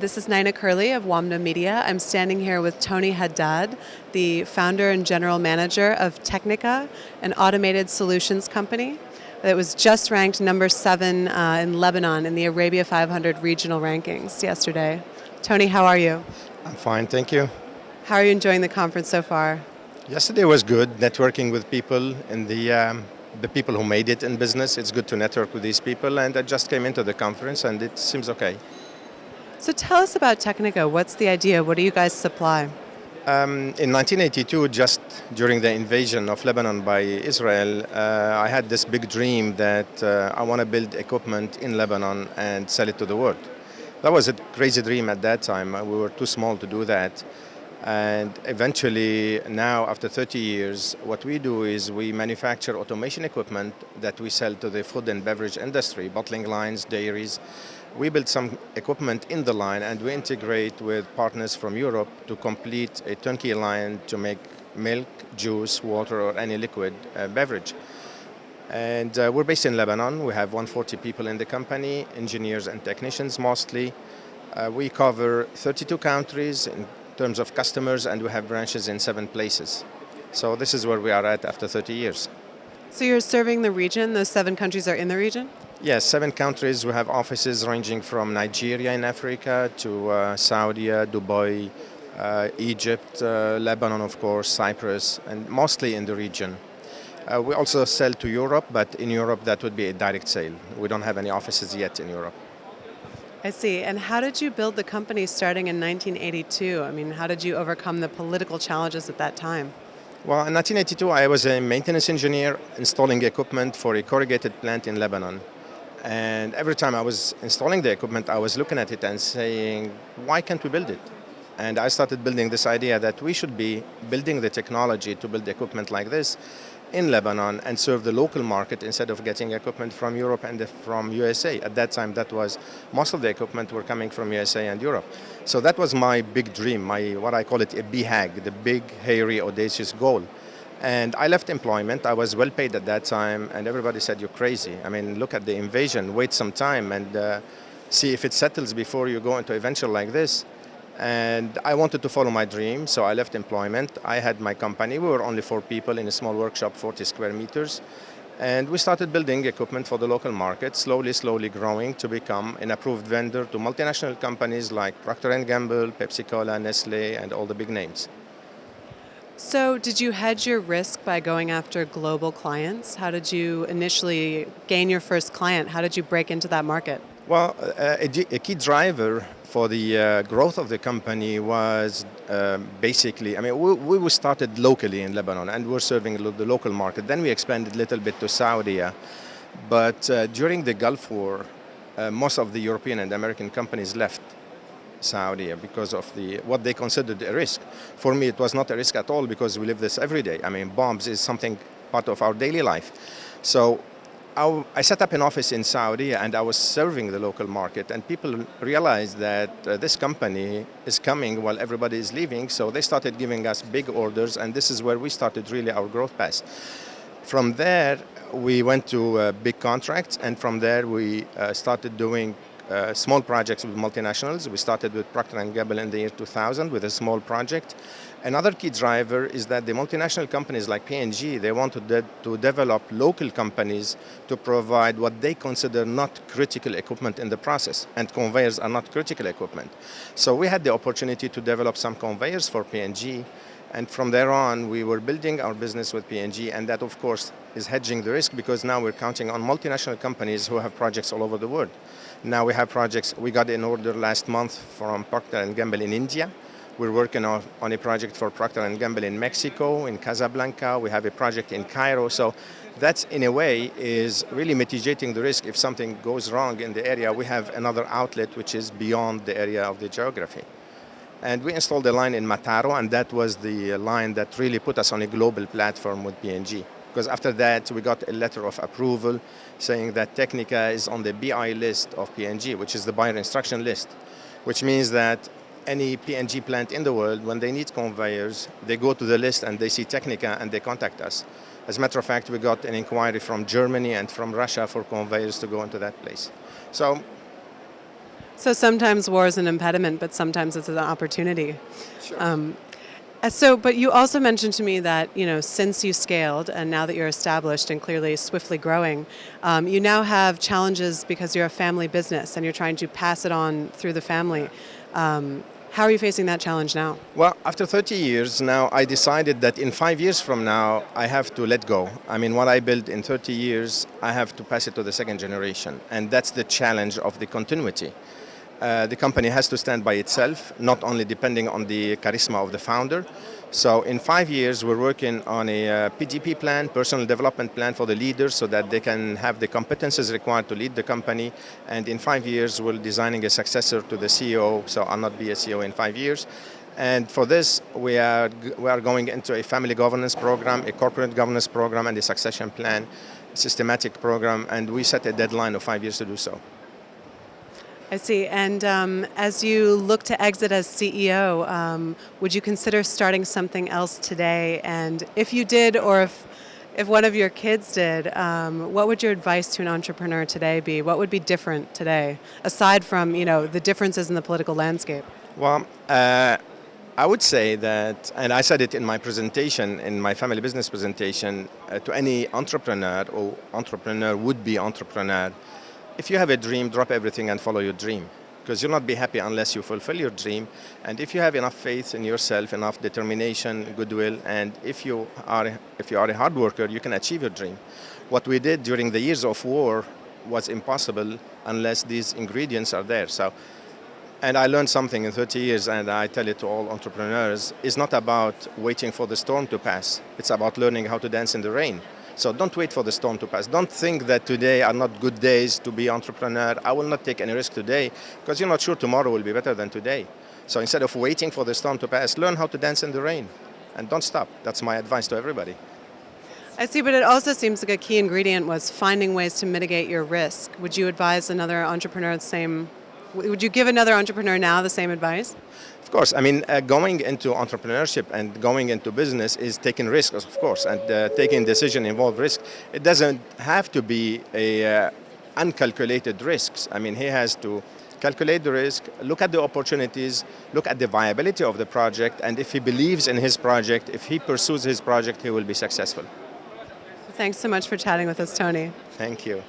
This is Nina Curley of WAMDA Media. I'm standing here with Tony Haddad, the founder and general manager of Technica, an automated solutions company that was just ranked number seven uh, in Lebanon in the Arabia 500 regional rankings yesterday. Tony, how are you? I'm fine, thank you. How are you enjoying the conference so far? Yesterday was good, networking with people in the um, the people who made it in business. It's good to network with these people, and I just came into the conference, and it seems okay. So tell us about Technica. What's the idea? What do you guys supply? Um, in 1982, just during the invasion of Lebanon by Israel, uh, I had this big dream that uh, I want to build equipment in Lebanon and sell it to the world. That was a crazy dream at that time. We were too small to do that. And eventually, now after 30 years, what we do is we manufacture automation equipment that we sell to the food and beverage industry, bottling lines, dairies. We build some equipment in the line and we integrate with partners from Europe to complete a turnkey line to make milk, juice, water, or any liquid uh, beverage. And uh, we're based in Lebanon. We have 140 people in the company, engineers and technicians mostly. Uh, we cover 32 countries, terms of customers and we have branches in seven places. So this is where we are at after 30 years. So you're serving the region, those seven countries are in the region? Yes, seven countries. We have offices ranging from Nigeria in Africa to uh, Saudi, Dubai, uh, Egypt, uh, Lebanon of course, Cyprus, and mostly in the region. Uh, we also sell to Europe, but in Europe that would be a direct sale. We don't have any offices yet in Europe. I see. And how did you build the company starting in 1982? I mean, how did you overcome the political challenges at that time? Well, in 1982, I was a maintenance engineer installing equipment for a corrugated plant in Lebanon. And every time I was installing the equipment, I was looking at it and saying, why can't we build it? And I started building this idea that we should be building the technology to build equipment like this in Lebanon and serve the local market instead of getting equipment from Europe and from USA. At that time, that was most of the equipment were coming from USA and Europe. So that was my big dream, my what I call it a BHAG, the big, hairy, audacious goal. And I left employment. I was well paid at that time, and everybody said, "You're crazy." I mean, look at the invasion. Wait some time and uh, see if it settles before you go into a venture like this. And I wanted to follow my dream, so I left employment. I had my company. We were only four people in a small workshop, 40 square meters. And we started building equipment for the local market, slowly, slowly growing to become an approved vendor to multinational companies like Procter & Gamble, Pepsi-Cola, Nestle, and all the big names. So did you hedge your risk by going after global clients? How did you initially gain your first client? How did you break into that market? Well, a, a key driver for the uh, growth of the company was uh, basically, I mean, we, we started locally in Lebanon and we're serving the local market. Then we expanded a little bit to Saudi. But uh, during the Gulf War, uh, most of the European and American companies left Saudi because of the what they considered a risk. For me, it was not a risk at all because we live this every day. I mean, bombs is something part of our daily life. So I, set up an office in Saudi and I was serving the local market and people realized that uh, this company is coming while everybody is leaving so they started giving us big orders and this is where we started really our growth path. From there we went to uh, big contracts and from there we uh, started doing uh, small projects with multinationals. We started with Procter & Gamble in the year 2000 with a small project. Another key driver is that the multinational companies like P&G, they want to, de to develop local companies to provide what they consider not critical equipment in the process, and conveyors are not critical equipment. So we had the opportunity to develop some conveyors for P&G, and from there on, we were building our business with P&G, and that, of course, is hedging the risk because now we're counting on multinational companies who have projects all over the world. Now we have projects, we got an order last month from Procter & Gamble in India. We're working on, on a project for Procter & Gamble in Mexico, in Casablanca. We have a project in Cairo. So that's, in a way, is really mitigating the risk. If something goes wrong in the area, we have another outlet which is beyond the area of the geography. And we installed a line in Mataro, and that was the line that really put us on a global platform with P&G. Because after that, we got a letter of approval saying that Technica is on the BI list of P&G, which is the buyer instruction list, which means that any P&G plant in the world, when they need conveyors, they go to the list and they see Technica and they contact us. As a matter of fact, we got an inquiry from Germany and from Russia for conveyors to go into that place. So So sometimes war is an impediment, but sometimes it's an opportunity. Um, uh, so, but you also mentioned to me that you know since you scaled and now that you're established and clearly swiftly growing, um, you now have challenges because you're a family business and you're trying to pass it on through the family. Um, how are you facing that challenge now? Well, after 30 years now, I decided that in five years from now, I have to let go. I mean, what I built in 30 years, I have to pass it to the second generation. And that's the challenge of the continuity. Uh, the company has to stand by itself, not only depending on the charisma of the founder. So in five years, we're working on a uh, PDP plan, personal development plan for the leaders so that they can have the competences required to lead the company. And in five years, we're designing a successor to the CEO, so I'll not be a CEO in five years. And for this, we are, we are going into a family governance program, a corporate governance program, and a succession plan, systematic program, and we set a deadline of five years to do so. I see. And um, as you look to exit as CEO, um, would you consider starting something else today? And if you did, or if if one of your kids did, um, what would your advice to an entrepreneur today be? What would be different today, aside from you know the differences in the political landscape? Well, uh, I would say that, and I said it in my presentation, in my family business presentation, uh, to any entrepreneur or entrepreneur would be entrepreneur if you have a dream, drop everything and follow your dream. Because you'll not be happy unless you fulfill your dream. And if you have enough faith in yourself, enough determination, goodwill, and if you are, if you are a hard worker, you can achieve your dream. What we did during the years of war was impossible unless these ingredients are there. So, and I learned something in 30 years, and I tell it to all entrepreneurs, it's not about waiting for the storm to pass. It's about learning how to dance in the rain. So don't wait for the storm to pass. Don't think that today are not good days to be entrepreneur. I will not take any risk today because you're not sure tomorrow will be better than today. So instead of waiting for the storm to pass, learn how to dance in the rain and don't stop. That's my advice to everybody. I see, but it also seems like a key ingredient was finding ways to mitigate your risk. Would you advise another entrepreneur the same? Would you give another entrepreneur now the same advice? Of course, I mean, uh, going into entrepreneurship and going into business is taking risks, of course, and uh, taking decision involve risk. It doesn't have to be a uh, uncalculated risks. I mean, he has to calculate the risk, look at the opportunities, look at the viability of the project, and if he believes in his project, if he pursues his project, he will be successful. Thanks so much for chatting with us, Tony. Thank you.